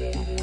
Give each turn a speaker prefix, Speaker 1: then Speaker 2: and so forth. Speaker 1: yeah.